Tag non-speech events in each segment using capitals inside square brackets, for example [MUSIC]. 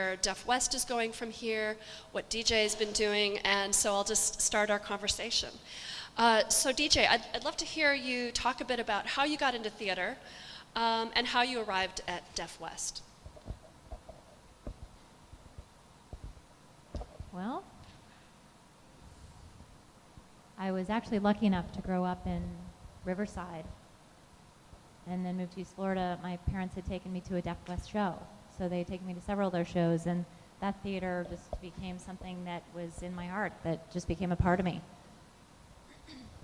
where Deaf West is going from here, what DJ has been doing, and so I'll just start our conversation. Uh, so DJ, I'd, I'd, love to hear you talk a bit about how you got into theater um, and how you arrived at Deaf West. Well, I was actually lucky enough to grow up in Riverside and then moved to East Florida. My parents had taken me to a Deaf West show. So they had taken me to several of their shows, and that theater just became something that was in my heart, that just became a part of me.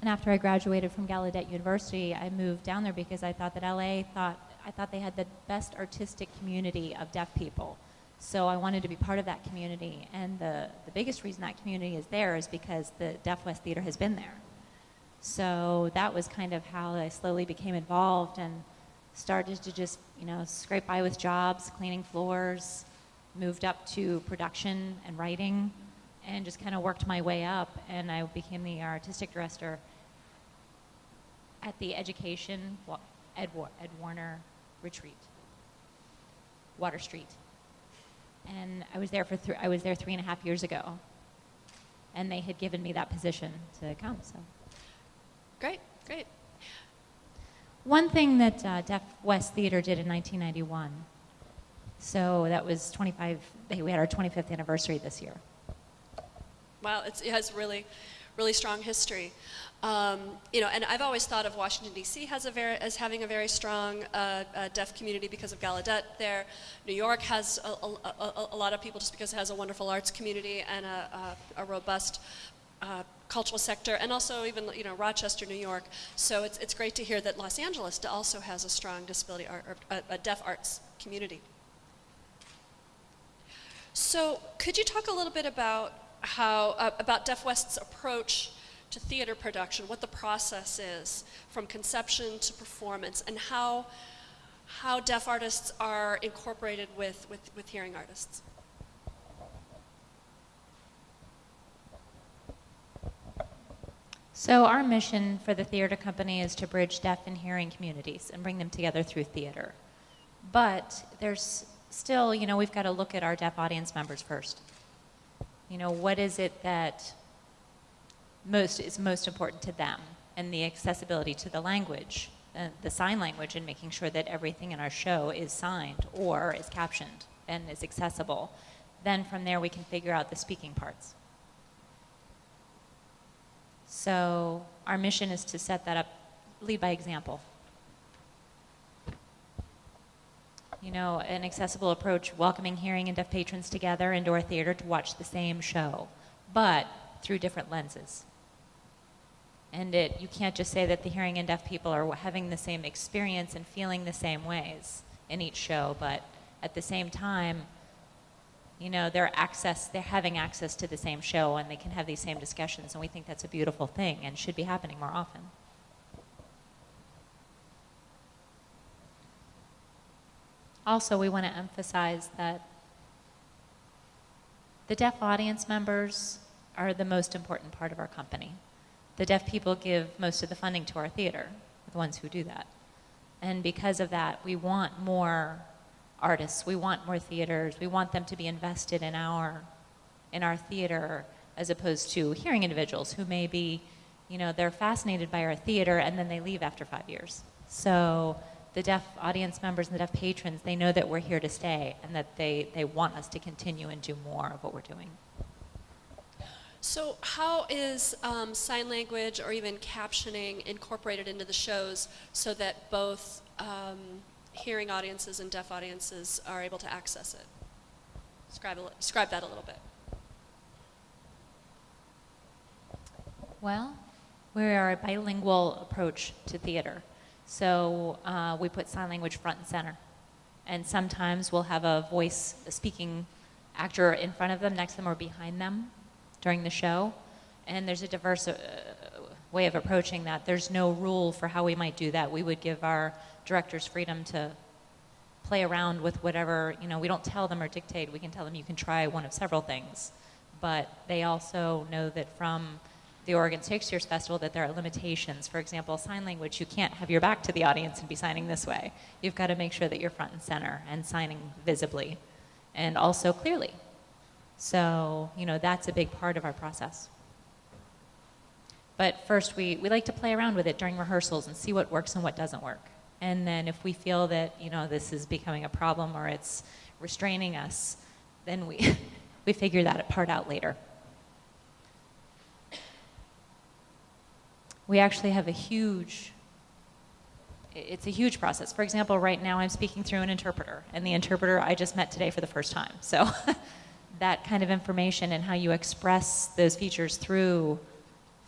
And after I graduated from Gallaudet University, I moved down there because I thought that LA thought I thought they had the best artistic community of deaf people. So I wanted to be part of that community. And the, the biggest reason that community is there is because the Deaf West Theater has been there. So that was kind of how I slowly became involved and started to just, you know, scrape by with jobs, cleaning floors, moved up to production and writing, and just kind of worked my way up. And I became the artistic director at the Education Ed, Ed Warner Retreat, Water Street. And I was there for th- I was there three and a half years ago, and they had given me that position to come. So. Great, great. One thing that uh, Deaf West Theater did in 1991, so that was 25, we had our 25th anniversary this year. Wow, it has really, really strong history. Um, you know, and I've always thought of Washington D.C. as, as having a very strong uh, uh, deaf community because of Gallaudet there. New York has a, a, a, a, lot of people just because it has a wonderful arts community and a, robust uh, cultural sector, and also even you know Rochester, New York. So it's it's great to hear that Los Angeles also has a strong disability art, or a, a deaf arts community. So could you talk a little bit about how uh, about Deaf West's approach to theater production, what the process is from conception to performance, and how how deaf artists are incorporated with, with, with hearing artists? So our mission for the theater company is to bridge deaf and hearing communities and bring them together through theater. But there's still, you know, we've got to look at our deaf audience members first. You know, what is it that most is most important to them and the accessibility to the language, uh, the sign language and making sure that everything in our show is signed or is captioned and is accessible. Then from there we can figure out the speaking parts. So our mission is to set that up, lead by example. You know, an accessible approach, welcoming hearing and deaf patrons together into our theater to watch the same show, but through different lenses. And it, you can't just say that the hearing and deaf people are having the same experience and feeling the same ways in each show, but at the same time, you know, they're access, they're having access to the same show and they can have these same discussions and we think that's a beautiful thing and should be happening more often. Also, we want to emphasize that the deaf audience members are the most important part of our company. The deaf people give most of the funding to our theater, the ones who do that. And because of that, we want more artists. We want more theaters. We want them to be invested in our, in our theater as opposed to hearing individuals who may be, you know, they're fascinated by our theater and then they leave after five years. So the deaf audience members and the deaf patrons, they know that we're here to stay and that they, they want us to continue and do more of what we're doing. So how is um, sign language or even captioning incorporated into the shows so that both um, hearing audiences and deaf audiences are able to access it? Describe, a, describe that a little bit. Well, we are a bilingual approach to theater. So uh, we put sign language front and center. And sometimes we'll have a voice, a speaking actor in front of them, next to them, or behind them during the show. And there's a diverse uh, way of approaching that. There's no rule for how we might do that. We would give our directors freedom to play around with whatever, you know, we don't tell them or dictate. We can tell them you can try one of several things. But they also know that from the Oregon Shakespeare Festival that there are limitations. For example, sign language, you can't have your back to the audience and be signing this way. You've got to make sure that you're front and center and signing visibly. and also clearly. So, you know, that's a big part of our process. But first, we, we like to play around with it during rehearsals and see what works and what doesn't work. And then if we feel that, you know, this is becoming a problem or it's restraining us, then we, [LAUGHS] we figure that part out later. We actually have a huge, it's a huge process. For example, right now I'm speaking through an interpreter, and the interpreter I just met today for the first time. So [LAUGHS] that kind of information and how you express those features through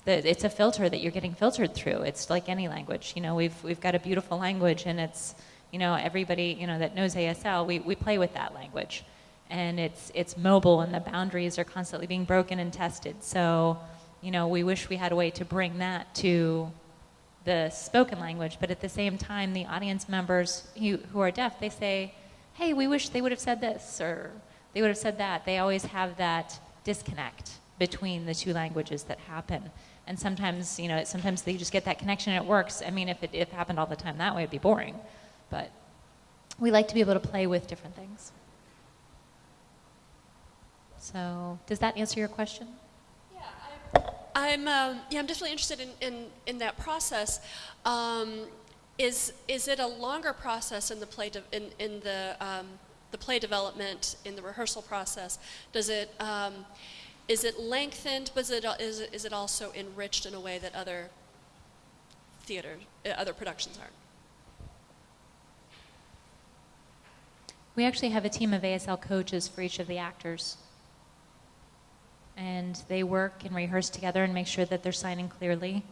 it's a filter that you're getting filtered through. It's like any language. You know, we've, we've got a beautiful language, and it's, you know, everybody, you know, that knows ASL, we, we play with that language. And it's, it's mobile, and the boundaries are constantly being broken and tested. So, you know, we wish we had a way to bring that to the spoken language, but at the same time, the audience members who, who are deaf, they say, hey, we wish they would have said this, or they would have said that. They always have that disconnect between the two languages that happen. And sometimes, you know, sometimes they just get that connection and it works. I mean, if it, if it happened all the time that way, it'd be boring. But we like to be able to play with different things. So, does that answer your question? Yeah, I'm um, yeah, I'm definitely interested in, in, in that process. Um, is is it a longer process in the play in, in the um, the play development in the rehearsal process? Does it um, is it lengthened, but is it, is it is it also enriched in a way that other theater uh, other productions aren't? We actually have a team of ASL coaches for each of the actors and they work and rehearse together and make sure that they're signing clearly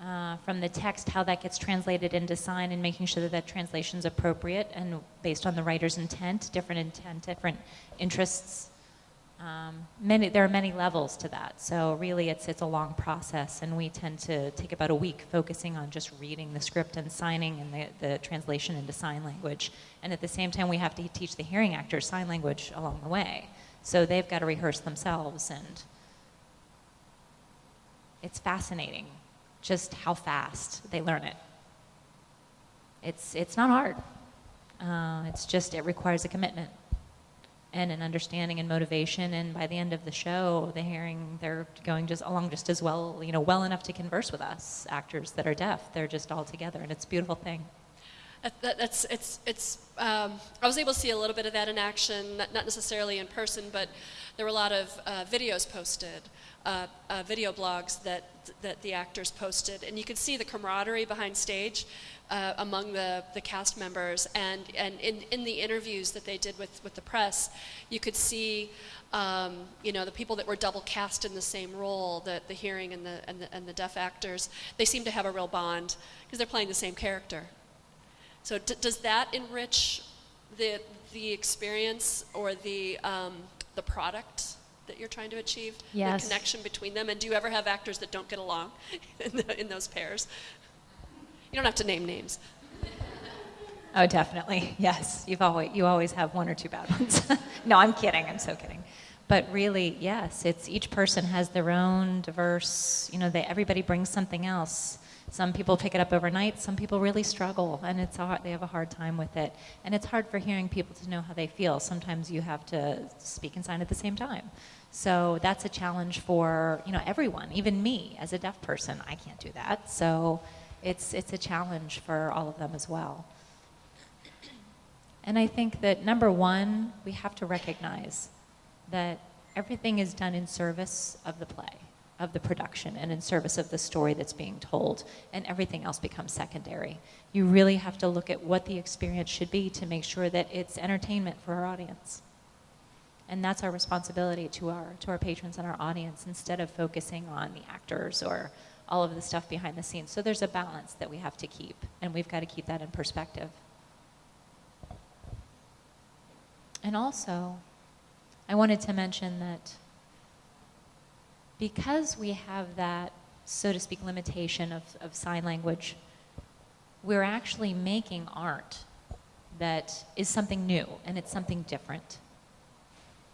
uh, from the text, how that gets translated into sign, and making sure that that translation is appropriate and based on the writer's intent, different intent, different interests. Um, many, there are many levels to that, so really it's, it's a long process, and we tend to take about a week focusing on just reading the script and signing and the, the translation into sign language. And at the same time, we have to teach the hearing actors sign language along the way. So they've got to rehearse themselves, and it's fascinating just how fast they learn it. It's, it's not hard. Uh, it's just, it requires a commitment and an understanding and motivation. And by the end of the show, the hearing, they're going just along just as well, you know, well enough to converse with us, actors that are deaf. They're just all together, and it's a beautiful thing. That, that's it's it's. Um, I was able to see a little bit of that in action, not, not necessarily in person, but there were a lot of uh, videos posted, uh, uh, video blogs that that the actors posted, and you could see the camaraderie behind stage uh, among the, the cast members, and and in, in the interviews that they did with with the press, you could see. Um, you know the people that were double cast in the same role, the, the hearing and the, and the and the deaf actors, they seem to have a real bond because they're playing the same character. So does that enrich the, the experience or the, um, the product that you're trying to achieve? Yes. The connection between them? And do you ever have actors that don't get along [LAUGHS] in, the, in those pairs? You don't have to name names. Oh, definitely. Yes. You've always, you always have one or two bad ones. [LAUGHS] no, I'm kidding. I'm so kidding. But really, yes, it's each person has their own diverse, you know, they, everybody brings something else. Some people pick it up overnight. Some people really struggle, and it's hard, they have a hard time with it. And it's hard for hearing people to know how they feel. Sometimes you have to speak and sign at the same time. So that's a challenge for you know everyone, even me as a deaf person. I can't do that. So it's it's a challenge for all of them as well. And I think that number one, we have to recognize that everything is done in service of the play of the production and in service of the story that's being told, and everything else becomes secondary. You really have to look at what the experience should be to make sure that it's entertainment for our audience. And that's our responsibility to our, to our patrons and our audience instead of focusing on the actors or all of the stuff behind the scenes. So there's a balance that we have to keep, and we've got to keep that in perspective. And also, I wanted to mention that because we have that, so to speak, limitation of, of sign language, we're actually making art that is something new and it's something different.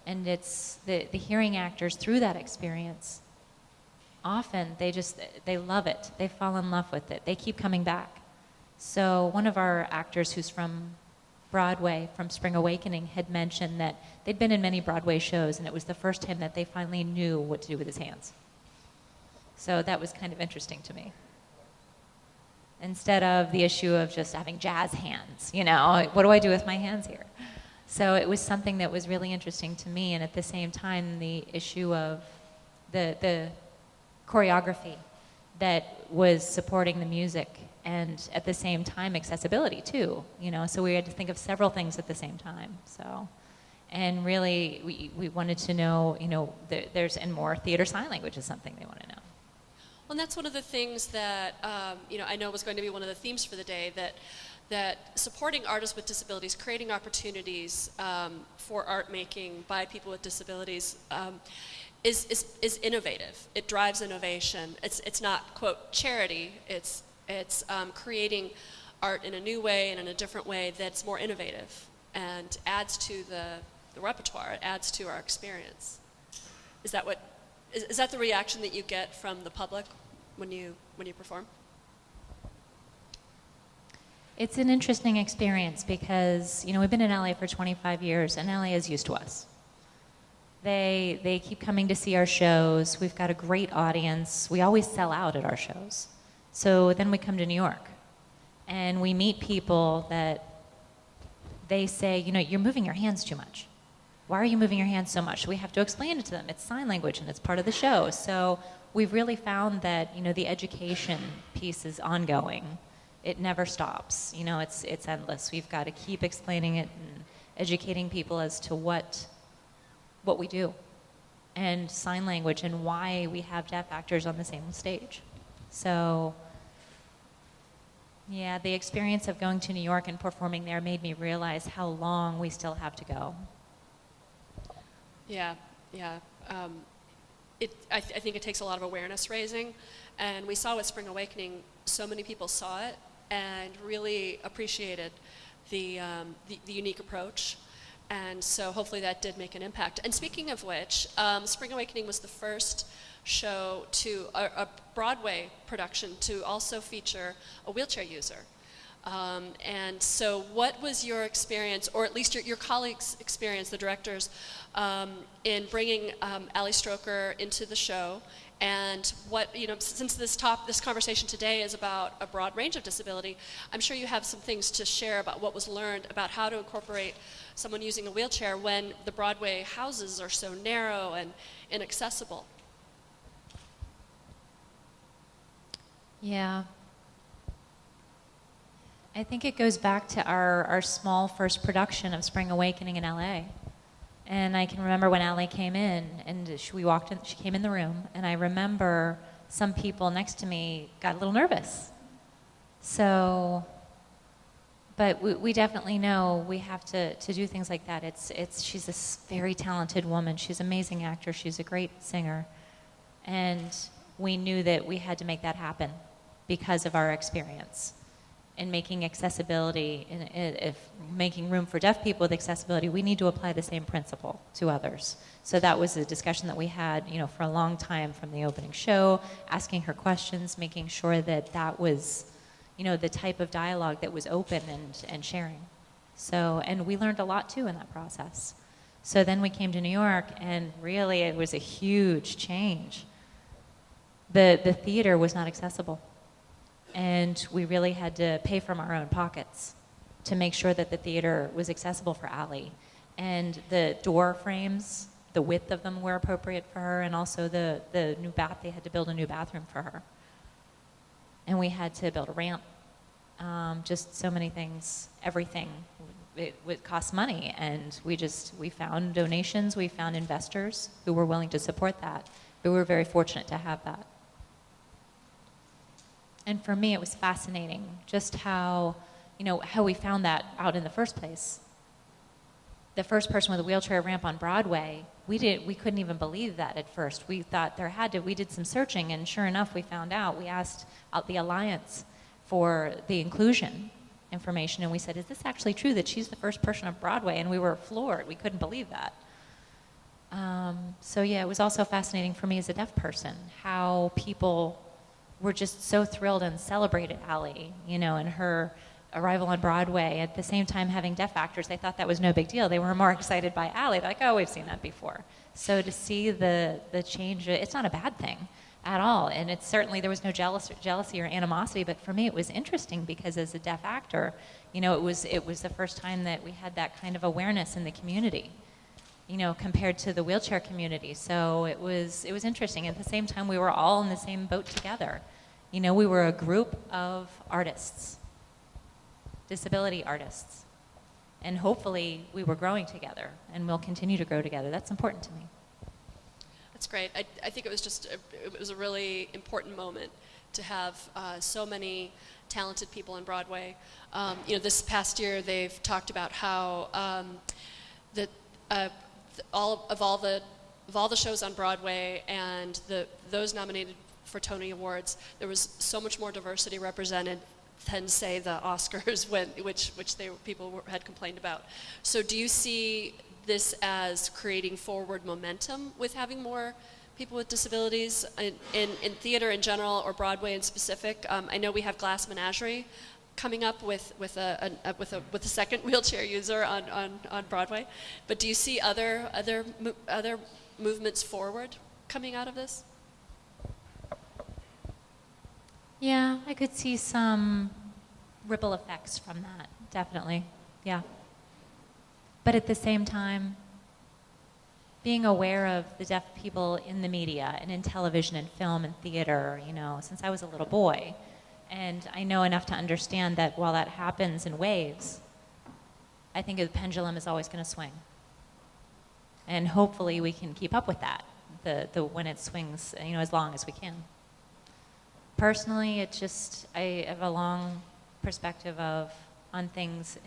And it's the, the hearing actors through that experience, often they just, they love it. They fall in love with it. They keep coming back. So one of our actors who's from Broadway from Spring Awakening had mentioned that they'd been in many Broadway shows, and it was the first time that they finally knew what to do with his hands. So that was kind of interesting to me. Instead of the issue of just having jazz hands, you know, what do I do with my hands here? So it was something that was really interesting to me, and at the same time, the issue of the, the choreography that was supporting the music and at the same time accessibility too you know so we had to think of several things at the same time so and really we, we wanted to know you know there, there's and more theater sign language is something they want to know Well, and that's one of the things that um, you know I know was going to be one of the themes for the day that that supporting artists with disabilities, creating opportunities um, for art making by people with disabilities. Um, is, is, is innovative. It drives innovation. It's, it's not, quote, charity. It's, it's um, creating art in a new way and in a different way that's more innovative and adds to the, the repertoire. It adds to our experience. Is that what, is, is that the reaction that you get from the public when you, when you perform? it's an interesting experience because you know we've been in la for 25 years and la is used to us they, they keep coming to see our shows. We've got a great audience. We always sell out at our shows. So then we come to New York and we meet people that they say, you know, you're moving your hands too much. Why are you moving your hands so much? We have to explain it to them. It's sign language and it's part of the show. So we've really found that, you know, the education piece is ongoing. It never stops. You know, it's, it's endless. We've got to keep explaining it and educating people as to what what we do and sign language and why we have deaf actors on the same stage. So, yeah, the experience of going to New York and performing there made me realize how long we still have to go. Yeah, yeah. Um, it, I, th- I think it takes a lot of awareness raising. And we saw with Spring Awakening, so many people saw it and really appreciated the, um, the, the unique approach and so hopefully that did make an impact. And speaking of which, um, Spring Awakening was the first show to, a, a Broadway production to also feature a wheelchair user. Um, and so, what was your experience, or at least your, your colleagues' experience, the directors, um, in bringing um, Ali Stroker into the show? And what you know, since this top, this conversation today is about a broad range of disability, I'm sure you have some things to share about what was learned about how to incorporate someone using a wheelchair when the Broadway houses are so narrow and inaccessible. Yeah. I think it goes back to our, our small first production of Spring Awakening in LA. And I can remember when Ali came in and she, we walked in, she came in the room, and I remember some people next to me got a little nervous. So but we, we, definitely know we have to, to do things like that. It's, it's, she's a very talented woman. She's an amazing actor. She's a great singer. And we knew that we had to make that happen because of our experience in making accessibility, in, if making room for deaf people with accessibility, we need to apply the same principle to others. So that was a discussion that we had, you know, for a long time from the opening show, asking her questions, making sure that that was you know, the type of dialogue that was open and, and sharing. So, and we learned a lot too in that process. So then we came to New York, and really it was a huge change. The, the theater was not accessible, and we really had to pay from our own pockets to make sure that the theater was accessible for Ali. And the door frames, the width of them were appropriate for her, and also the, the new bath, they had to build a new bathroom for her and we had to build a ramp. Um, just so many things, everything. It, it cost money, and we just we found donations, we found investors who were willing to support that. We were very fortunate to have that. And for me, it was fascinating just how, you know, how we found that out in the first place. The first person with a wheelchair ramp on Broadway we did we couldn't even believe that at first. We thought there had to. We did some searching, and sure enough, we found out. We asked out the Alliance for the inclusion information, and we said, "Is this actually true that she's the first person on Broadway?" And we were floored. We couldn't believe that. Um, so yeah, it was also fascinating for me as a deaf person how people were just so thrilled and celebrated Ali, you know, and her arrival on Broadway. At the same time, having deaf actors, they thought that was no big deal. They were more excited by Ali. Like, oh, we've seen that before. So to see the, the change, it's not a bad thing at all. And it's certainly, there was no jealous, jealousy or animosity, but for me it was interesting because as a deaf actor, you know, it was, it was the first time that we had that kind of awareness in the community, you know, compared to the wheelchair community. So it was, it was interesting. At the same time, we were all in the same boat together. You know, we were a group of artists, disability artists. And hopefully we were growing together and we'll continue to grow together. That's important to me. That's great. I, I think it was just, a, it was a really important moment to have uh, so many talented people on Broadway. Um, you know, this past year they've talked about how um, that uh, all of all the of all the shows on Broadway and the those nominated for Tony Awards, there was so much more diversity represented than say the Oscars, [LAUGHS] when, which which they people were, had complained about. So, do you see this as creating forward momentum with having more people with disabilities in, in, in theater in general or Broadway in specific? Um, I know we have Glass Menagerie coming up with, with, a, a, with, a, with a second [LAUGHS] wheelchair user on, on, on Broadway, but do you see other, other, other movements forward coming out of this? Yeah, I could see some ripple effects from that, definitely. Yeah. But at the same time, being aware of the deaf people in the media and in television and film and theater, you know, since I was a little boy. And I know enough to understand that while that happens in waves, I think the pendulum is always going to swing. And hopefully we can keep up with that, the, the, when it swings, you know, as long as we can. Personally, it just, I have a long perspective of, on things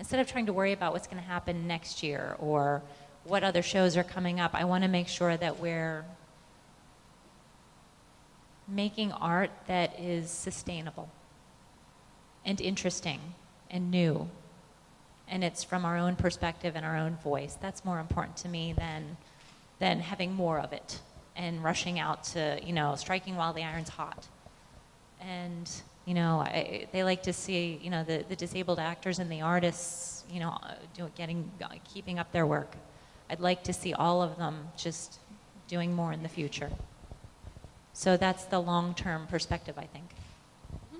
instead of trying to worry about what's going to happen next year or what other shows are coming up, I want to make sure that we're making art that is sustainable and interesting and new. And it's from our own perspective and our own voice. That's more important to me than, than having more of it and rushing out to, you know, striking while the iron's hot. And you know, I, they like to see, you know, the, the disabled actors and the artists, you know, do, getting, keeping up their work. I'd like to see all of them just doing more in the future. So that's the long-term perspective, I think. Mm-hmm.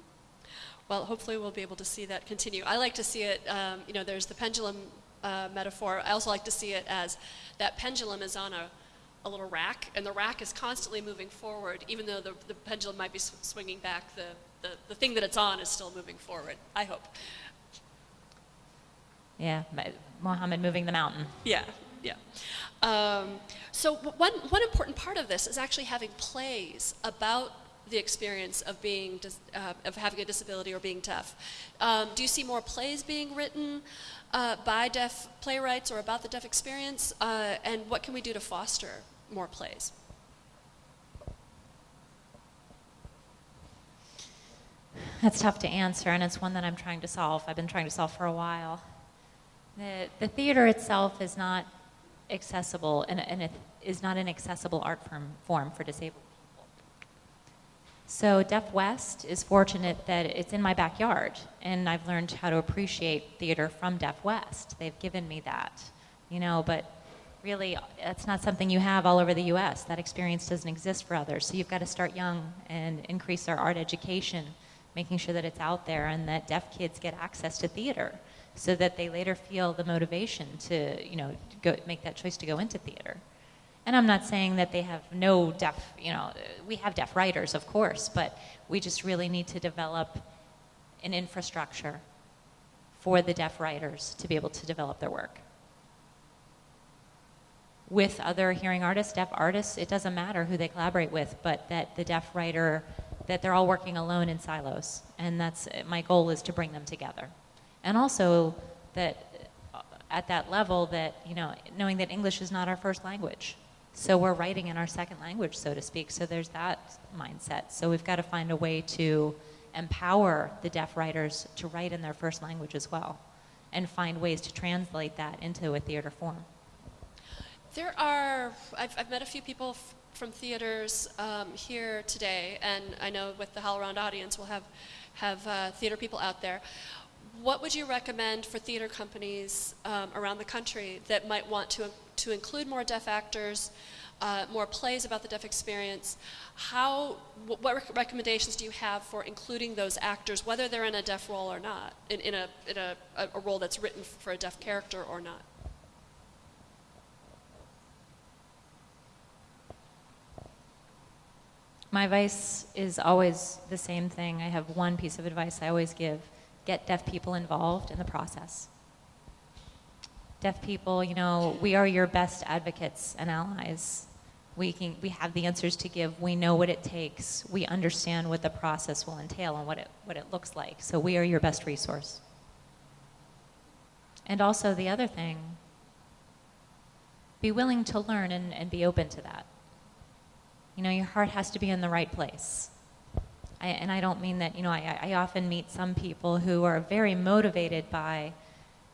Well, hopefully we'll be able to see that continue. I like to see it, um, you know, there's the pendulum uh, metaphor. I also like to see it as that pendulum is on a, a little rack, and the rack is constantly moving forward, even though the, the pendulum might be sw swinging back the the, the thing that it's on is still moving forward, I hope. Yeah, Mohammed moving the mountain. Yeah, yeah. Um, so one, one important part of this is actually having plays about the experience of being uh, of having a disability or being deaf. Um, do you see more plays being written uh, by deaf playwrights or about the deaf experience? Uh, and what can we do to foster more plays? That's tough to answer, and it's one that I'm trying to solve. I've been trying to solve for a while. The, the theater itself is not accessible, and, and it is not an accessible art form, form for disabled. So Deaf West is fortunate that it's in my backyard, and I've learned how to appreciate theater from Deaf West. They've given me that, you know, but really that's not something you have all over the U.S. That experience doesn't exist for others. So you've got to start young and increase our art education making sure that it's out there and that deaf kids get access to theater so that they later feel the motivation to, you know, go, make that choice to go into theater. And I'm not saying that they have no deaf, you know, we have deaf writers, of course, but we just really need to develop an infrastructure for the deaf writers to be able to develop their work. With other hearing artists, deaf artists, it doesn't matter who they collaborate with, but that the deaf writer that they're all working alone in silos. And that's my goal is to bring them together. And also that uh, at that level that, you know, knowing that English is not our first language. So we're writing in our second language, so to speak. So there's that mindset. So we've got to find a way to empower the deaf writers to write in their first language as well and find ways to translate that into a theater form. There are, I've, I've met a few people from theaters um, here today, and I know with the HowlRound audience we'll have, have uh, theater people out there. what would you recommend for theater companies um, around the country that might want to, to include more deaf actors, uh, more plays about the deaf experience? How, wh- what rec- recommendations do you have for including those actors, whether they're in a deaf role or not, in, in, a, in a, a role that's written for a deaf character or not? My advice is always the same thing. I have one piece of advice I always give get deaf people involved in the process. Deaf people, you know, we are your best advocates and allies. We, can, we have the answers to give. We know what it takes. We understand what the process will entail and what it, what it looks like. So we are your best resource. And also, the other thing, be willing to learn and, and be open to that. You know, your heart has to be in the right place. I, and I don't mean that, you know, I, I often meet some people who are very motivated by,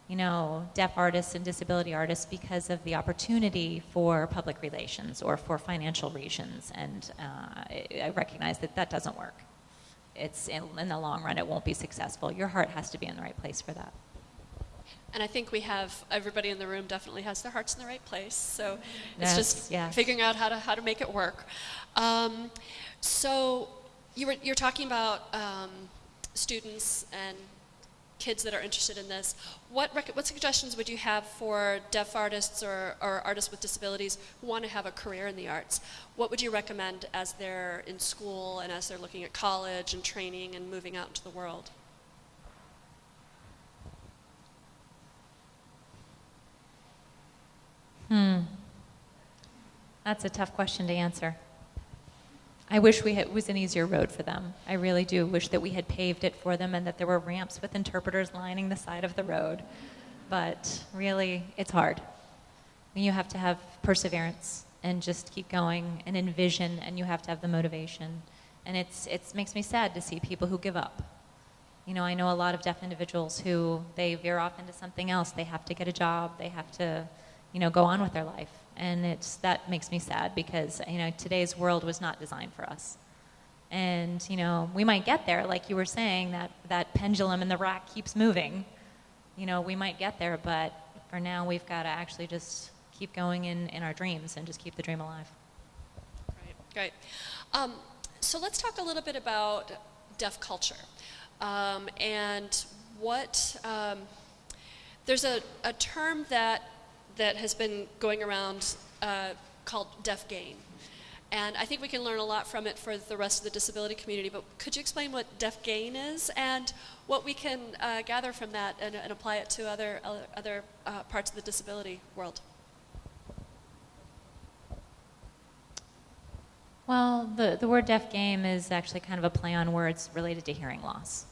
you know, deaf artists and disability artists because of the opportunity for public relations or for financial reasons. And uh, I, I recognize that that doesn't work. It's in, in the long run, it won't be successful. Your heart has to be in the right place for that. And I think we have everybody in the room definitely has their hearts in the right place. So it's Yes, just yes. figuring out how to how to make it work. Um, so you were you're talking about um, students and kids that are interested in this. What what suggestions would you have for deaf artists or, or artists with disabilities who want to have a career in the arts? What would you recommend as they're in school and as they're looking at college and training and moving out into the world? Hmm. That's a tough question to answer. I wish we had, it was an easier road for them. I really do wish that we had paved it for them and that there were ramps with interpreters lining the side of the road. But really, it's hard. You have to have perseverance and just keep going and envision, and you have to have the motivation. And it's, it makes me sad to see people who give up. You know, I know a lot of deaf individuals who they veer off into something else. They have to get a job. They have to, you know, go on with their life. And it's, that makes me sad because, you know, today's world was not designed for us. And, you know, we might get there, like you were saying, that, that pendulum in the rack keeps moving. You know, we might get there, but for now, we've got to actually just keep going in, in our dreams and just keep the dream alive. Right, great. Um, so let's talk a little bit about deaf culture um, and what um, there's a, a term that that has been going around uh, called deaf gain. And I think we can learn a lot from it for the rest of the disability community. But could you explain what deaf gain is and what we can uh, gather from that and, and, apply it to other other, other uh, parts of the disability world? Well, the, the word deaf gain is actually kind of a play on words related to hearing loss.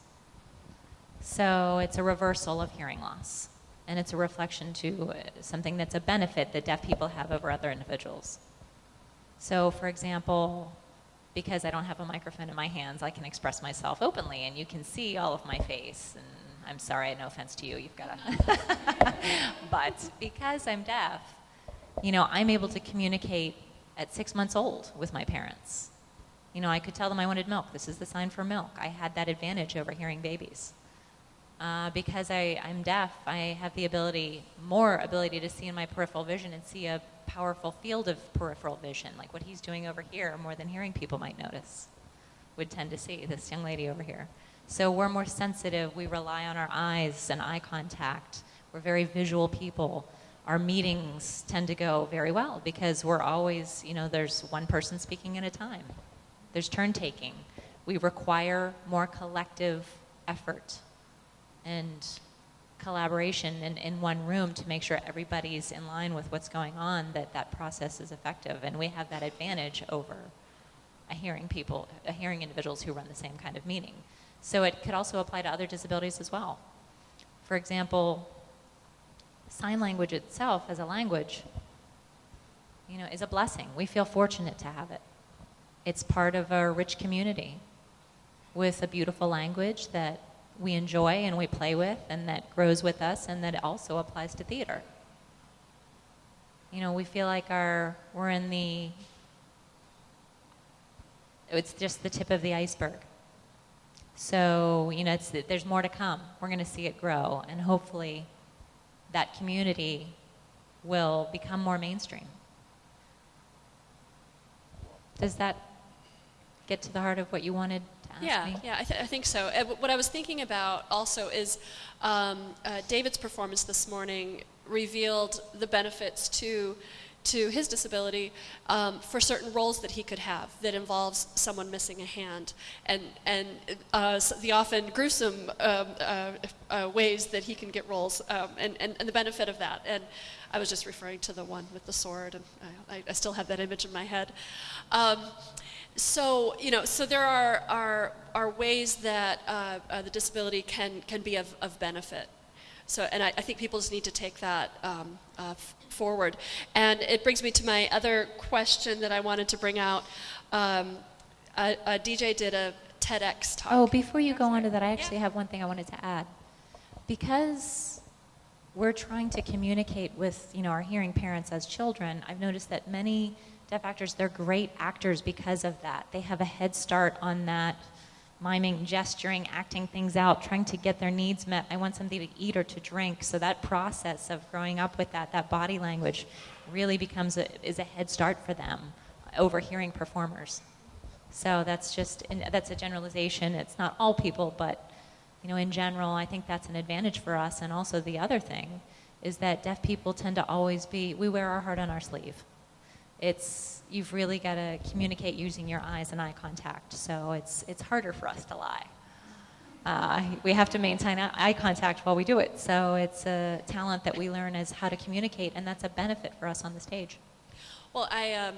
So it's a reversal of hearing loss, and it's a reflection to uh, something that's a benefit that deaf people have over other individuals. So, for example, because I don't have a microphone in my hands, I can express myself openly, and you can see all of my face. And I'm sorry, no offense to you, you've got to. [LAUGHS] but because I'm deaf, you know, I'm able to communicate at six months old with my parents. You know, I could tell them I wanted milk. This is the sign for milk. I had that advantage over hearing babies. Uh, because I, I'm deaf, I have the ability, more ability to see in my peripheral vision and see a powerful field of peripheral vision, like what he's doing over here, more than hearing people might notice, would tend to see, this young lady over here. So we're more sensitive. We rely on our eyes and eye contact. We're very visual people our meetings tend to go very well because we're always, you know, there's one person speaking at a time. There's turn taking. We require more collective effort and collaboration in, in one room to make sure everybody's in line with what's going on, that that process is effective. And we have that advantage over a hearing people, a hearing individuals who run the same kind of meeting. So it could also apply to other disabilities as well. For example, sign language itself as a language, you know, is a blessing. We feel fortunate to have it. It's part of a rich community with a beautiful language that we enjoy and we play with and that grows with us and that also applies to theater. You know, we feel like our we're in the it's just the tip of the iceberg. So, you know, it's, there's more to come. We're going to see it grow, and hopefully that community will become more mainstream. Does that get to the heart of what you wanted Yeah, me? yeah, I, th- I think so. Uh, what I was thinking about also is um, uh, David's performance this morning revealed the benefits to to his disability um, for certain roles that he could have that involves someone missing a hand and and uh, the often gruesome um, uh, uh, ways that he can get roles um, and, and, and the benefit of that and I was just referring to the one with the sword and I, I still have that image in my head. So you know, so there are are, are ways that uh, uh, the disability can can be of, of benefit. So, and I, I think people just need to take that um, uh, f- forward. And it brings me to my other question that I wanted to bring out. Um, a, a DJ did a TEDx talk. Oh, before you go on to that, I actually have one thing I wanted to add. Because we're trying to communicate with, you know, our hearing parents as children, I've noticed that many deaf actors, they're great actors because of that. They have a head start on that miming, gesturing, acting things out, trying to get their needs met. I want something to eat or to drink. So that process of growing up with that, that body language really becomes a, is a head start for them over hearing performers. So that's just that's a generalization. It's not all people, but you know, in general, I think that's an advantage for us. And also the other thing is that deaf people tend to always be, we wear our heart on our sleeve. It's, you've really got to communicate using your eyes and eye contact. So it's, it's harder for us to lie. Uh, we have to maintain eye contact while we do it. So it's a talent that we learn as how to communicate, and that's a benefit for us on the stage. Well, I um,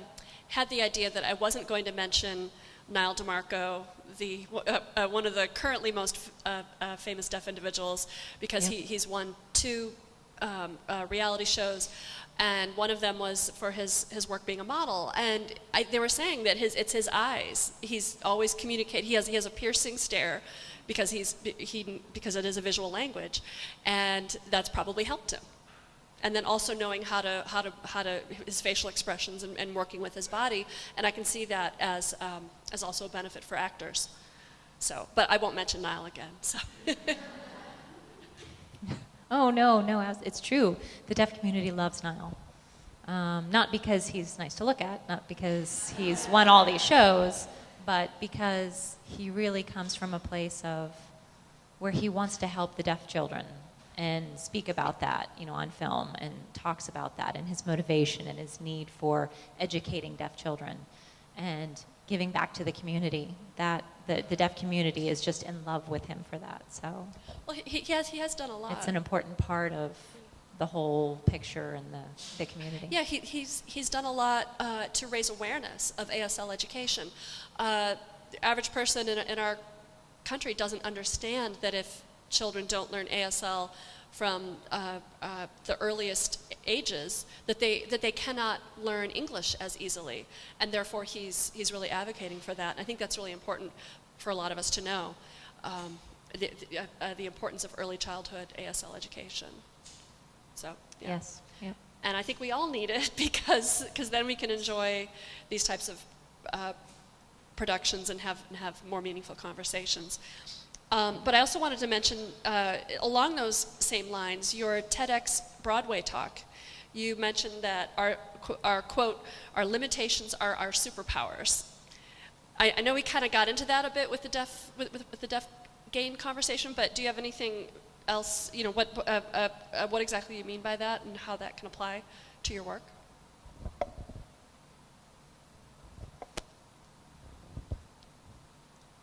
had the idea that I wasn't going to mention Nyle DiMarco, the, uh, uh, one of the currently most uh, uh, famous deaf individuals, because Yeah. he, he's won two um, uh, reality shows, and one of them was for his, his work being a model. And I, they were saying that his, it's his eyes. He's always communicate. He has, he has a piercing stare because, he's, he, because it is a visual language, and that's probably helped him and then also knowing how to how to how to his facial expressions and, and working with his body and i can see that as um, as also a benefit for actors so but i won't mention Nyle again so [LAUGHS] Oh, no, no, it's true. The deaf community loves Nyle. Um, not because he's nice to look at, not because he's won all these shows, but because he really comes from a place of where he wants to help the deaf children and speak about that, you know, on film and talks about that and his motivation and his need for educating deaf children and giving back to the community. That the, the deaf community is just in love with him for that. So well he, he has he has done a lot it's an important part of the whole picture and the, the community. yeah he, he's he's done a lot uh, to raise awareness of asl education uh, the average person in, in our country doesn't understand that if children don't learn asl from uh, uh, the earliest ages that they that they cannot learn English as easily, and therefore he's he's really advocating for that. And I think that's really important for a lot of us to know um, the the, uh, uh, the importance of early childhood ASL education. So yeah. Yes. And I think we all need it [LAUGHS] because because then we can enjoy these types of uh, productions and have and have more meaningful conversations. Um, but I also wanted to mention, uh, along those same lines, your TEDx Broadway talk. You mentioned that our, our quote, our limitations are our superpowers. I, I know we kind of got into that a bit with the deaf, with, with, with the deaf gain conversation, but do you have anything else, you know, what, uh, uh, uh, what exactly you mean by that and how that can apply to your work?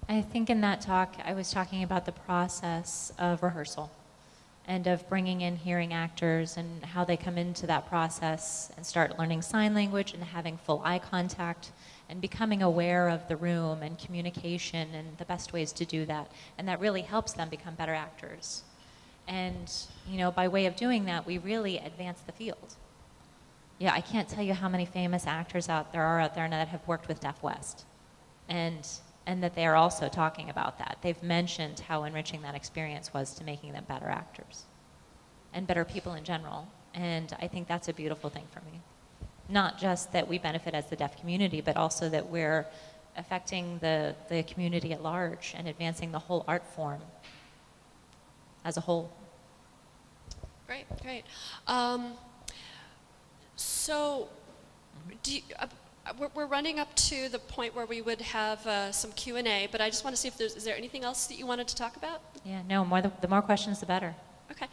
I think in that talk, I was talking about the process of rehearsal and of bringing in hearing actors and how they come into that process and start learning sign language and having full eye contact and becoming aware of the room and communication and the best ways to do that. And that really helps them become better actors. And, you know, by way of doing that, we really advance the field. Yeah, I can't tell you how many famous actors out there are out there that have worked with Deaf West. And and that they are also talking about that. They've mentioned how enriching that experience was to making them better actors and better people in general. And I think that's a beautiful thing for me. Not just that we benefit as the deaf community, but also that we're affecting the, the community at large and advancing the whole art form as a whole. Great, great. Um, so, do you, uh, we're, we're running up to the point where we would have uh, some Q and A, but I just want to see if there's is there anything else that you wanted to talk about? Yeah, no, more the, the more questions, the better. Okay.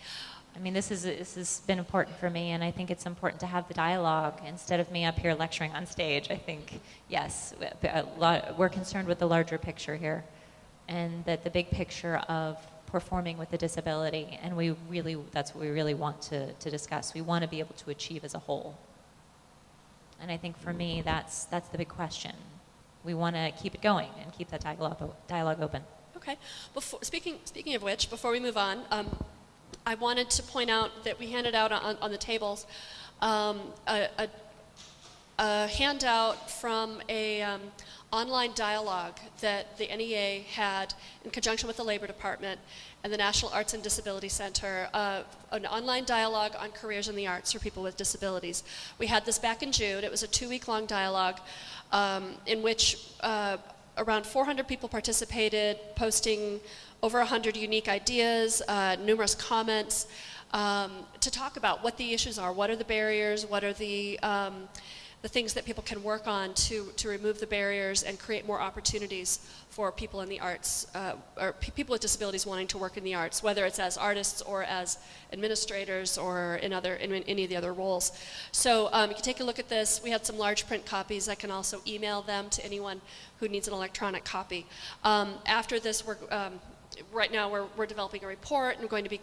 I mean, this is this has been important for me, and I think it's important to have the dialogue instead of me up here lecturing on stage. I think yes, a lot, we're concerned with the larger picture here, and that the big picture of performing with a disability, and we really that's what we really want to, to discuss. We want to be able to achieve as a whole, and I think for me that's that's the big question. We want to keep it going and keep that dialogue dialogue open. Okay. Before, speaking speaking of which, before we move on. Um, I wanted to point out that we handed out on, on the tables um, a, a, a, handout from a um, online dialogue that the NEA had in conjunction with the Labor Department and the National Arts and Disability Center, uh, an online dialogue on careers in the arts for people with disabilities. We had this back in June. It was a two-week-long dialogue um, in which uh, around 400 people participated, posting over 100 unique ideas, uh, numerous comments um, to talk about what the issues are, what are the barriers, what are the, um, the things that people can work on to, to remove the barriers and create more opportunities for people in the arts, uh, or people with disabilities wanting to work in the arts, whether it's as artists or as administrators or in, other, in, in any of the other roles. So um, you can take a look at this. We had some large print copies. I can also email them to anyone who needs an electronic copy. Um, after this, we're, um, right now we're, we're developing a report and going to be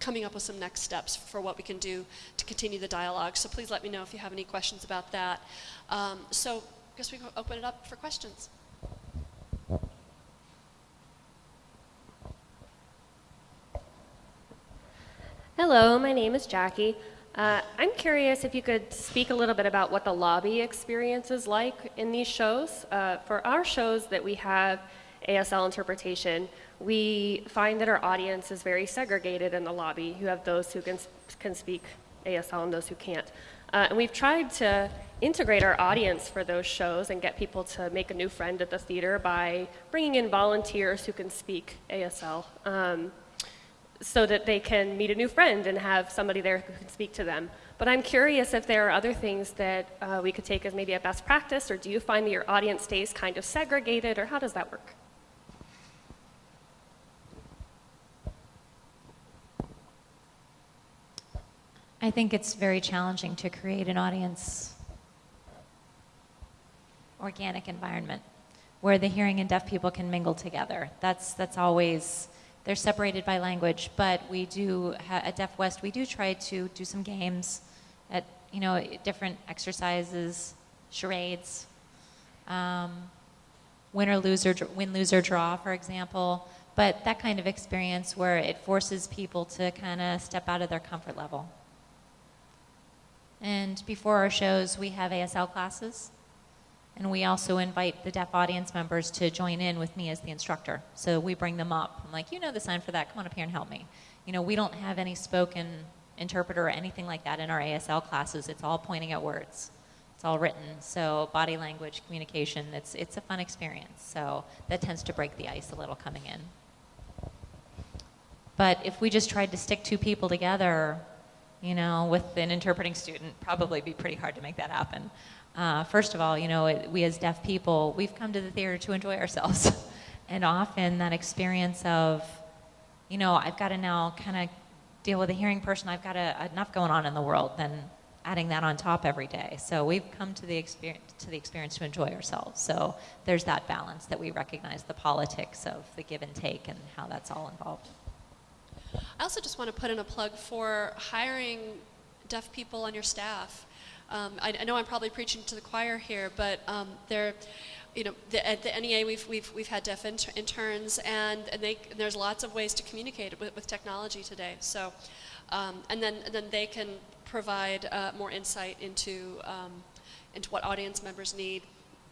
coming up with some next steps for what we can do to continue the dialogue. So please let me know if you have any questions about that. Um, so I guess we can open it up for questions. Hello, my name is Jackie. Uh, I'm curious if you could speak a little bit about what the lobby experience is like in these shows. Uh, for our shows that we have ASL interpretation, we find that our audience is very segregated in the lobby. You have those who can, can speak ASL and those who can't. Uh, and we've tried to integrate our audience for those shows and get people to make a new friend at the theater by bringing in volunteers who can speak ASL um, so that they can meet a new friend and have somebody there who can speak to them. But I'm curious if there are other things that uh, we could take as maybe a best practice, or do you find that your audience stays kind of segregated, or how does that work? I think it's very challenging to create an audience organic environment where the hearing and deaf people can mingle together. That's, that's always, they're separated by language, but we do, at Deaf West, we do try to do some games at, you know, different exercises, charades, um, win or lose or, win, lose or draw, for example, but that kind of experience where it forces people to kind of step out of their comfort level. And before our shows, we have ASL classes. And we also invite the deaf audience members to join in with me as the instructor. So we bring them up. I'm like, you know the sign for that. Come on up here and help me. You know, we don't have any spoken interpreter or anything like that in our ASL classes. It's all pointing at words. It's all written. So body language, communication, it's, it's a fun experience. So that tends to break the ice a little coming in. But if we just tried to stick two people together you know, with an interpreting student, probably be pretty hard to make that happen. Uh, first of all, you know, it, we as deaf people, we've come to the theater to enjoy ourselves. [LAUGHS] and often that experience of, you know, I've got to now kind of deal with a hearing person, I've got a, enough going on in the world than adding that on top every day. So we've come to the experience to the experience to enjoy ourselves. So there's that balance that we recognize the politics of the give and take and how that's all involved. I also just want to put in a plug for hiring deaf people on your staff. Um, I, I, know I'm probably preaching to the choir here, but um, they're, you know, the, at the NEA we've, we've, we've had deaf inter interns, and, and, they, and there's lots of ways to communicate with, with technology today. So, um, and then and then they can provide uh, more insight into um, into what audience members need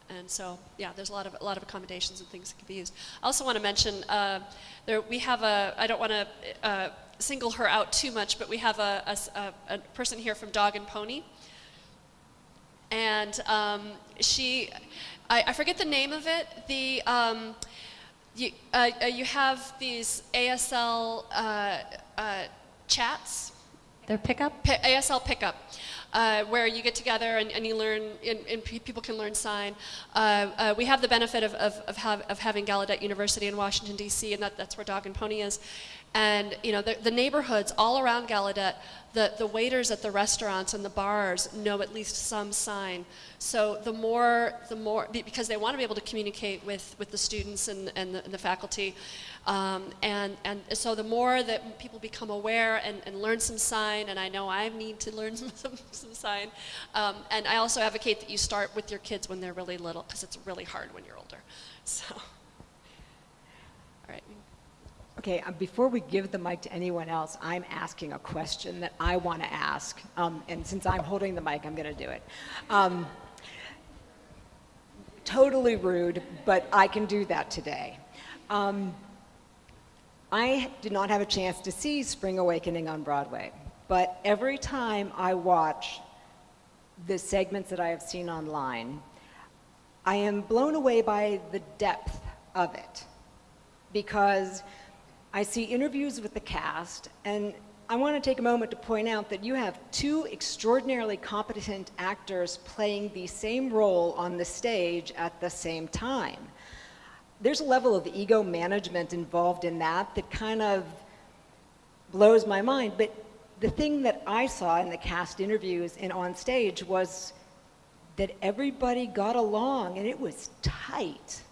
and so, yeah, there's a lot of a lot of accommodations and things that can be used. I also want to mention uh, there we have a. I don't want to uh, single her out too much, but we have a, a, a, person here from Dog and Pony. and um, she, I, I forget the name of it. The um, you, uh, uh, you have these ASL uh, uh, chats Their pickup? ASL pickup, uh, where you get together and, and you learn, and, and pe- people can learn sign. Uh, uh, we have the benefit of, of, of, have, of having Gallaudet University in Washington, D.C., and that, that's where Dog and Pony is. And, you know, the, the neighborhoods all around Gallaudet, the, the waiters at the restaurants and the bars know at least some sign. So the more, the more, because they want to be able to communicate with, with the students and, and, the, and the faculty. Um, and, and so the more that people become aware and, and learn some sign, and I know I need to learn some, [LAUGHS] some, some sign, um, and I also advocate that you start with your kids when they're really little because it's really hard when you're older. So. Okay, uh, before we give the mic to anyone else, I'm asking a question that I want to ask. Um, and since I'm holding the mic, I'm going to do it. Um, totally rude, but I can do that today. Um, I did not have a chance to see Spring Awakening on Broadway, but every time I watch the segments that I have seen online, I am blown away by the depth of it because I see interviews with the cast, and I want to take a moment to point out that you have two extraordinarily competent actors playing the same role on the stage at the same time. There's a level of ego management involved in that that kind of blows my mind. But the thing that I saw in the cast interviews and on stage was that everybody got along and it was tight.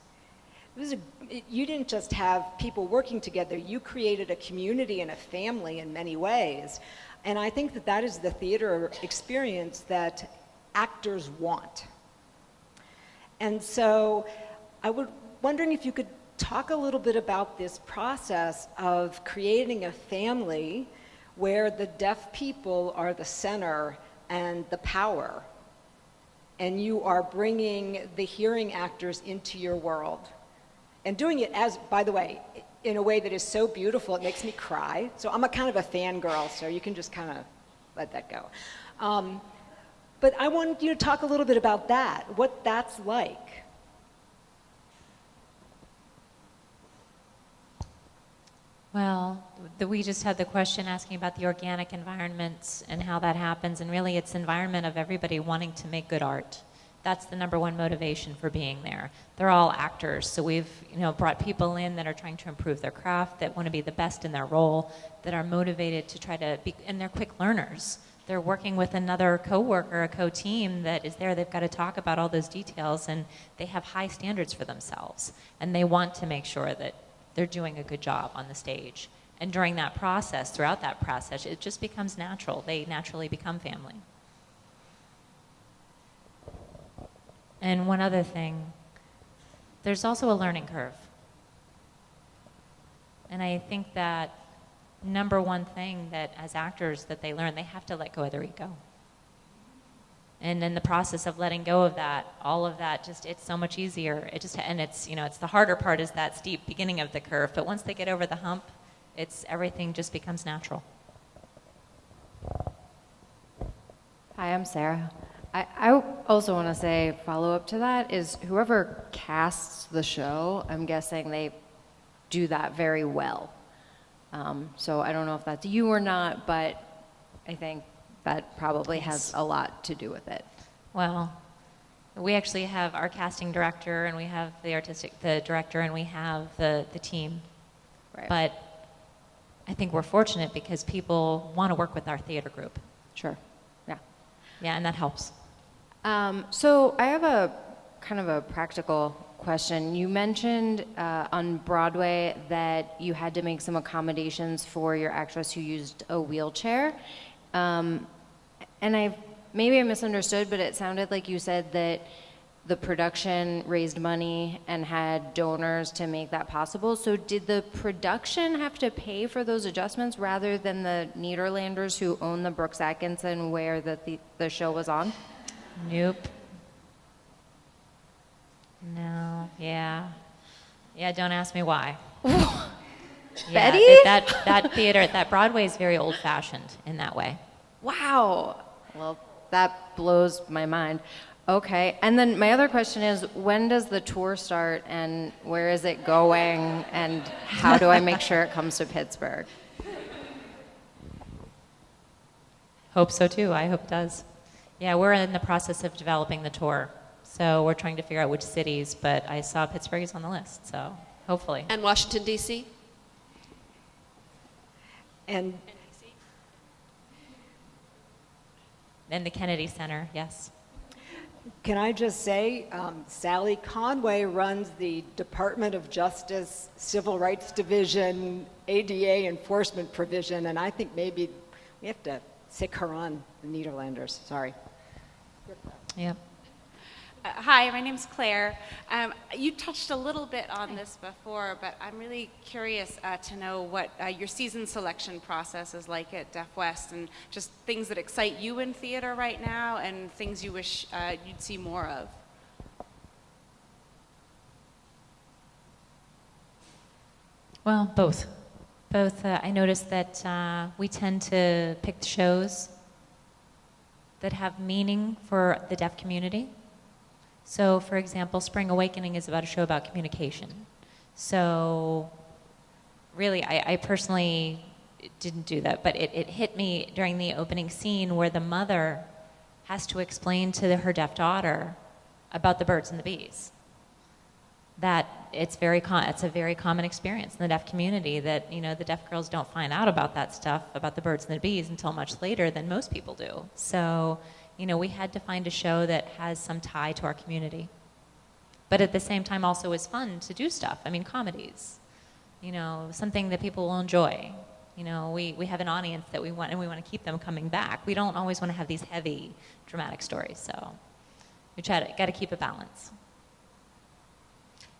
It was a, it, you didn't just have people working together, you created a community and a family in many ways. And I think that that is the theater experience that actors want. And so I was wondering if you could talk a little bit about this process of creating a family where the deaf people are the center and the power and you are bringing the hearing actors into your world and doing it as by the way in a way that is so beautiful it makes me cry. So i'm a kind of a fangirl so you can just kind of let that go. Um, but i want you to talk a little bit about that what that's like. Well, the, we just had the question asking about the organic environments and how that happens, and really it's environment of everybody wanting to make good art. That's the number one motivation for being there. They're all actors, so we've you know brought people in that are trying to improve their craft, that want to be the best in their role, that are motivated to try to be, and they're quick learners. They're working with another coworker, a co-team that is there. They've got to talk about all those details, and they have high standards for themselves, and they want to make sure that they're doing a good job on the stage. And during that process, throughout that process, it just becomes natural. They naturally become family. And one other thing, there's also a learning curve. And I think that number one thing that as actors that they learn, they have to let go of their ego. And in the process of letting go of that, all of that, just it's so much easier. It just and it's you know it's the harder part is that steep beginning of the curve. But once they get over the hump, it's everything just becomes natural. Hi, I'm Sarah. I, I also want to say, follow up to that is whoever casts the show, I'm guessing they do that very well. Um, so I don't know if that's you or not, but I think that probably has a lot to do with it. Well, we actually have our casting director, and we have the artistic, the director, and we have the the team. Right. But I think we're fortunate because people want to work with our theater group. Sure. Yeah. Yeah, and that helps. Um, so I have a kind of a practical question. You mentioned uh, on Broadway that you had to make some accommodations for your actress who used a wheelchair. Um, and I maybe I misunderstood, but it sounded like you said that the production raised money and had donors to make that possible. So did the production have to pay for those adjustments rather than the Nederlanders who own the Brooks Atkinson where the, the, the show was on? Nope. No. Yeah. Yeah. Don't ask me why. [LAUGHS] yeah, Betty? it- That that theater, that Broadway is very old-fashioned in that way. Wow. Well, that blows my mind. Okay, and then my other question is, when does the tour start, and where is it going, and how do I make sure it comes to Pittsburgh? Hope so too. I hope it does. Yeah, we're in the process of developing the tour. So we're trying to figure out which cities, but I saw Pittsburgh is on the list, so hopefully. And Washington, D.C.? And And the Kennedy Center, yes. can I just say, um, Sally Conway runs the Department of Justice Civil Rights Division ADA Enforcement Provision, and I think maybe we have to sic her on the Nederlanders. Sorry. Yep. Uh, Hi, my name's Claire. Um, You touched a little bit on this before, but I'm really curious uh, to know what uh, your season selection process is like at Deaf West and just things that excite you in theater right now and things you wish uh, you'd see more of. Well, both. Both. Uh, I noticed that uh, we tend to pick the shows that have meaning for the deaf community. So, for example, Spring Awakening is about a show about communication. So, really, I, I personally didn't do that, but it, it hit me during the opening scene where the mother has to explain to her deaf daughter about the birds and the bees that it's very it's a very common experience in the deaf community that you know the deaf girls don't find out about that stuff about the birds and the bees until much later than most people do. So you know we had to find a show that has some tie to our community. But at the same time also is fun to do stuff. I mean comedies you know something that people will enjoy. You know we, we have an audience that we want and we want to keep them coming back. We don't always want to have these heavy dramatic stories so we try to got to keep a balance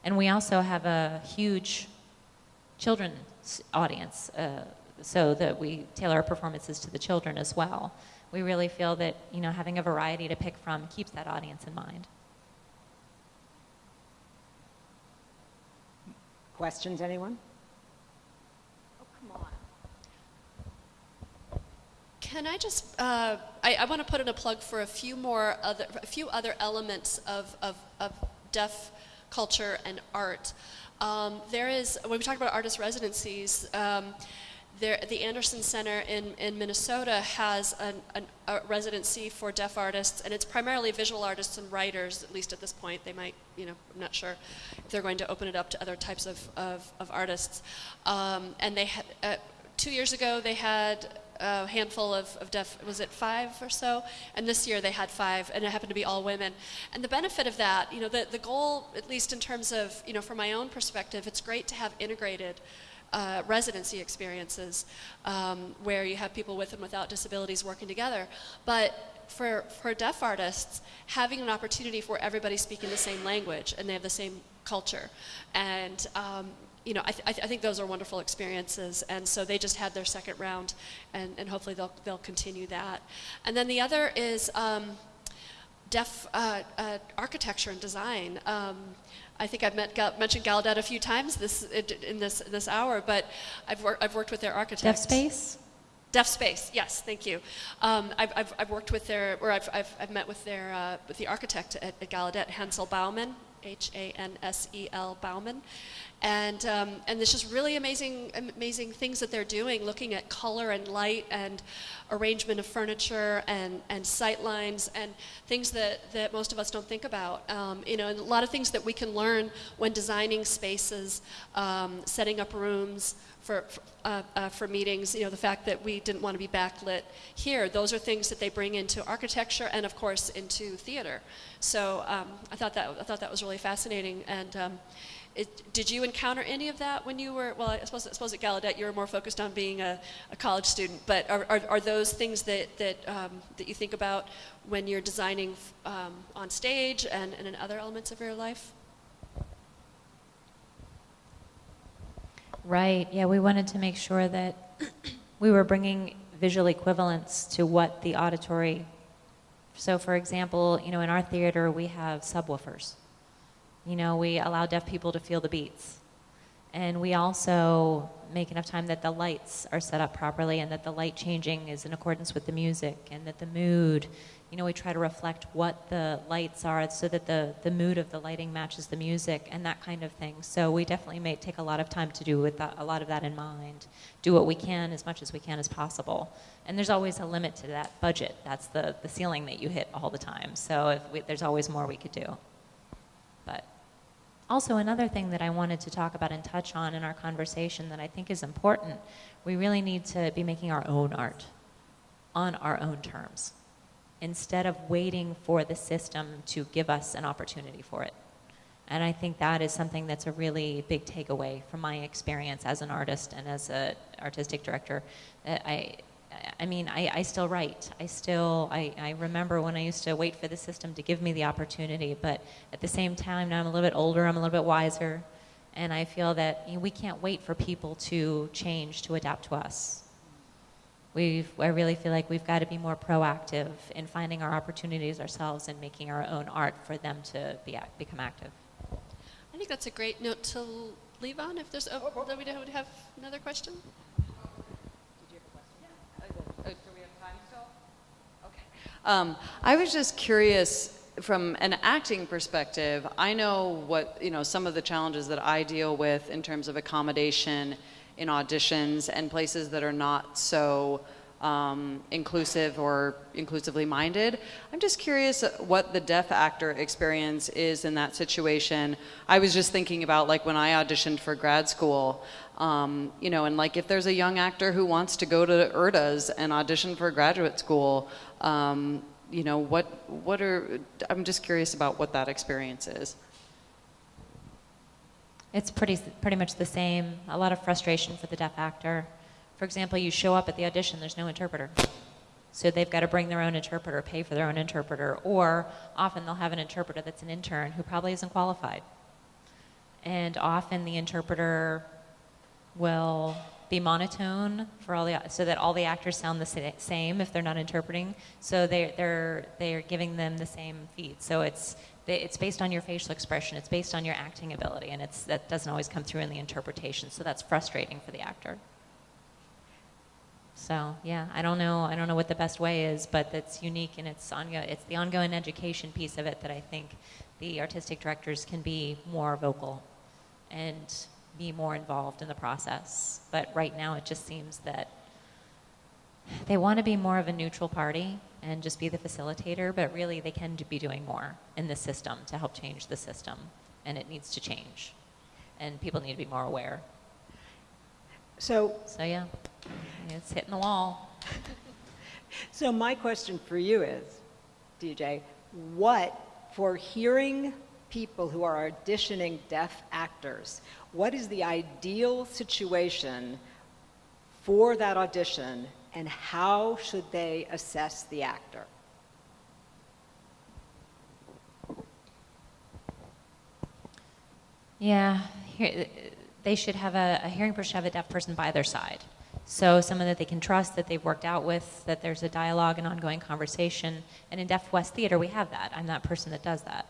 and we also have a huge children's audience, uh, so that we tailor our performances to the children as well. We really feel that you know having a variety to pick from keeps that audience in mind. Questions, anyone? Can I just, uh, I, I want to put in a plug for a few more other, a few other elements of, of, of deaf culture and art. Um, there is, when we talk about artist residencies, um, there, the Anderson Center in, in Minnesota has an, an, a residency for deaf artists, and it's primarily visual artists and writers, at least at this point. They might, you know, I'm not sure if they're going to open it up to other types of, of, of artists. Um, and they had, uh, two years ago, they had a handful of, of deaf, was it five or so? And this year they had five, and it happened to be all women. And the benefit of that, you know, the, the goal, at least in terms of, you know, from my own perspective, it's great to have integrated uh, residency experiences um, where you have people with and without disabilities working together. But for, for deaf artists, having an opportunity for everybody speaking the same language and they have the same culture. And um, you know, I, th- I, th- I think those are wonderful experiences, and so they just had their second round, and, and hopefully they'll they'll continue that. And then the other is um, deaf uh, uh, architecture and design. Um, I think I've met, Gal- mentioned Gallaudet a few times this in this this hour, but I've worked I've worked with their Deaf. Space. Deaf Space, yes, thank you. Um, I've, I've, I've worked with their, or I've, I've, I've met with their, uh, with the architect at, at Gallaudet, Hansel Bauman, H-A-N-S-E-L Bauman, and um, and there's just really amazing amazing things that they're doing, looking at color and light and arrangement of furniture and and sight lines and things that that most of us don't think about. Um, you know, and a lot of things that we can learn when designing spaces, um, setting up rooms for, uh, uh, for meetings, you know, the fact that we didn't want to be backlit here, those are things that they bring into architecture and, of course, into theater. So um, I, thought that, I thought that was really fascinating. And um, it, did you encounter any of that when you were, well, I suppose, I suppose at Gallaudet you were more focused on being a, a college student, but are, are, are, those things that, that, um, that you think about when you're designing um, on stage and, and in other elements of your life? Right. Yeah, we wanted to make sure that [CLEARS THROAT] we were bringing visual equivalence to what the auditory. So, for example, you know, in our theater we have subwoofers. You know, we allow deaf people to feel the beats, And we also make enough time that the lights are set up properly and that the light changing is in accordance with the music and that the mood, you know, we try to reflect what the lights are so that the, the mood of the lighting matches the music and that kind of thing. So we definitely may take a lot of time to do with that, a lot of that in mind. Do what we can as much as we can as possible. And there's always a limit to that budget. That's the, the ceiling that you hit all the time. So we, there's always more we could do. But also, another thing that I wanted to talk about and touch on in our conversation that I think is important we really need to be making our own art on our own terms instead of waiting for the system to give us an opportunity for it. And I think that is something that's a really big takeaway from my experience as an artist and as an artistic director. Uh, I, I mean, I, I still write. I still, I, I remember when I used to wait for the system to give me the opportunity, but at the same time, now I'm a little bit older, I'm a little bit wiser, and I feel that you know, we can't wait for people to change, to adapt to us. We've, I really feel like we've got to be more proactive in finding our opportunities ourselves and making our own art for them to be, act- become active. I think that's a great note to leave on. If there's, oh, do we would have another question? Um, I was just curious from an acting perspective. I know what you know some of the challenges that I deal with in terms of accommodation in auditions and places that are not so um, inclusive or inclusively minded. I'm just curious what the deaf actor experience is in that situation. I was just thinking about like when I auditioned for grad school, um, you know, and like if there's a young actor who wants to go to URTAs and audition for graduate school, um, you know, what what are I'm just curious about what that experience is. It's pretty, pretty much the same. A lot of frustration for the deaf actor. For example, you show up at the audition, there's no interpreter. So they've got to bring their own interpreter, pay for their own interpreter, or often they'll have an interpreter that's an intern who probably isn't qualified. And often the interpreter will be monotone for all the so that all the actors sound the same if they're not interpreting. So they they're they're giving them the same feed. So it's they, it's based on your facial expression. It's based on your acting ability, and it's that doesn't always come through in the interpretation. So that's frustrating for the actor. So yeah, I don't know. I don't know what the best way is, but that's unique, and it's ongo- It's the ongoing education piece of it that I think the artistic directors can be more vocal, and be more involved in the process. But right now, it just seems that they want to be more of a neutral party and just be the facilitator, but really they can be doing more in the system to help change the system, and it needs to change, and people need to be more aware. So, So yeah, it's hitting the wall. [LAUGHS] so my question for you is, DJ, what for hearing people who are auditioning deaf actors, what is the ideal situation for that audition and how should they assess the actor? Yeah, here, they should have a, a hearing person have a deaf person by their side. So someone that they can trust, that they've worked out with, that there's a dialogue and ongoing conversation. And in Deaf West Theater, we have that. I'm that person that does that.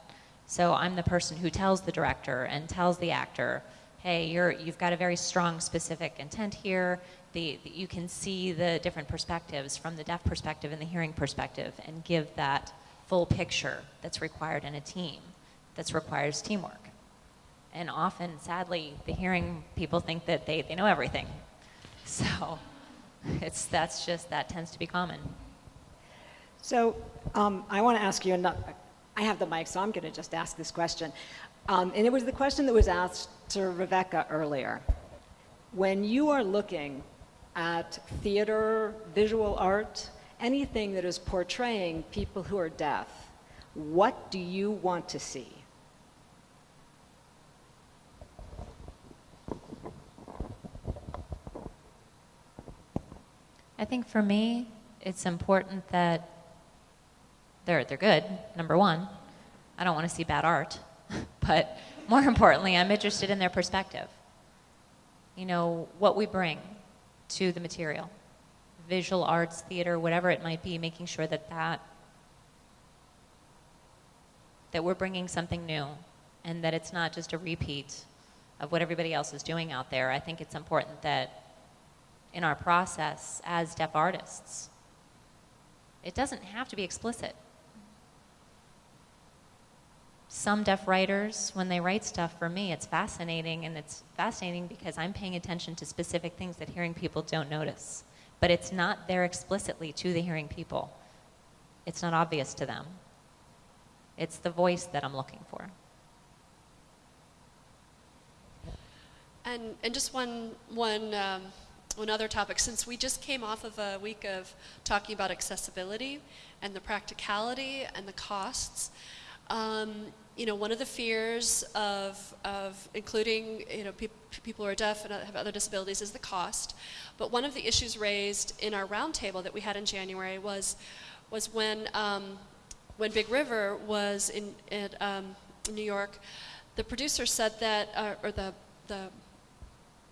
So I'm the person who tells the director and tells the actor, hey, you're, you've got a very strong specific intent here. The, you can see the different perspectives from the deaf perspective and the hearing perspective and give that full picture that's required in a team, that requires teamwork. And often, sadly, the hearing people think that they, they know everything. [LAUGHS] So it's, that's just, that tends to be common. So um, I want to ask you, another, I have the mic, so I'm going to just ask this question. Um, and it was the question that was asked to Rebecca earlier. When you are looking at theater, visual art, anything that is portraying people who are deaf, what do you want to see? I think for me, it's important that they're, they're good, number one. I don't want to see bad art. [LAUGHS] but more importantly, I'm interested in their perspective. You know, what we bring to the material visual arts, theater, whatever it might be, making sure that that that we're bringing something new and that it's not just a repeat of what everybody else is doing out there. I think it's important that in our process as deaf artists, it doesn't have to be explicit. Some deaf writers, when they write stuff for me, it's fascinating, and it's fascinating because I'm paying attention to specific things that hearing people don't notice. But it's not there explicitly to the hearing people. It's not obvious to them. It's the voice that I'm looking for. And, and just one, one, um, one other topic, since we just came off of a week of talking about accessibility and the practicality and the costs, um, you know, one of the fears of, of including, you know, peop people who are deaf and have other disabilities is the cost. But one of the issues raised in our roundtable that we had in January was, was when, um, when Big River was in, in um, New York, the producer said that, uh, or the, the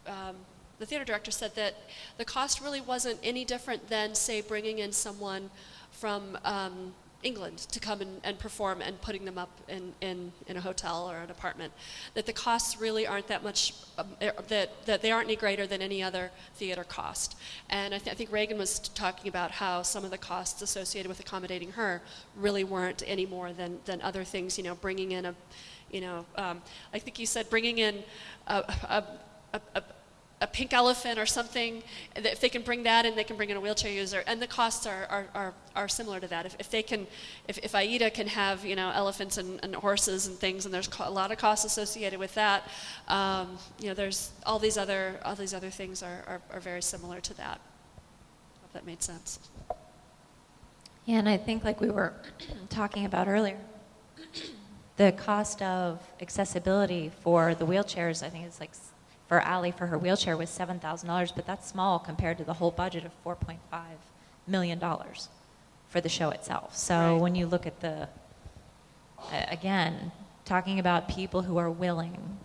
um, the theater director said that the cost really wasn't any different than, say, bringing in someone from um, England to come and, and, perform and putting them up in, in, in, a hotel or an apartment. That the costs really aren't that much, um, er, that, that they aren't any greater than any other theater cost. And I, th I think Reagan was talking about how some of the costs associated with accommodating her really weren't any more than, than other things, you know, bringing in a, you know, um, I think you said bringing in a, a a, a, a, pink elephant or something, if they can bring that in, they can bring in a wheelchair user, and the costs are, are, are, are similar to that. If, if they can, if, if AIDA can have, you know, elephants and, and horses and things, and there's a lot of costs associated with that, um, you know, there's all these other, all these other things are, are, are very similar to that. Hope that made sense. Yeah, and I think like we were [CLEARS THROAT] talking about earlier, the cost of accessibility for the wheelchairs, I think it's like for Ali for her wheelchair was $7,000, but that's small compared to the whole budget of $4.5 million for the show itself. So right. when you look at the, again, talking about people who are willing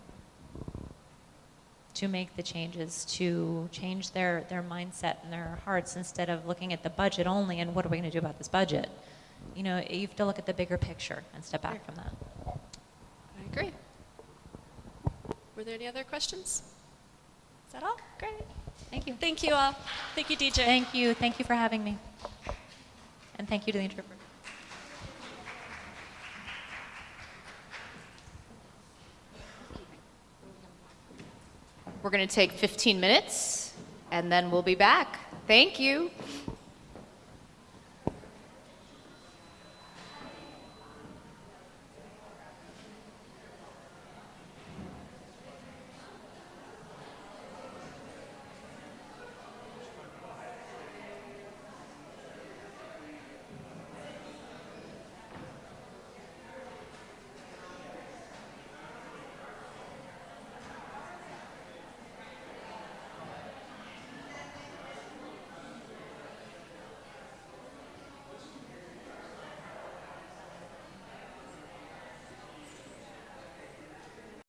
to make the changes, to change their, their mindset and their hearts instead of looking at the budget only and what are we going to do about this budget. You know, you have to look at the bigger picture and step back from that. I agree. Were there any other questions? Is that all? Great. Thank you. Thank you all. Thank you, DJ. Thank you. Thank you for having me. And thank you to the interpreter. We're going to take 15 minutes and then we'll be back. Thank you.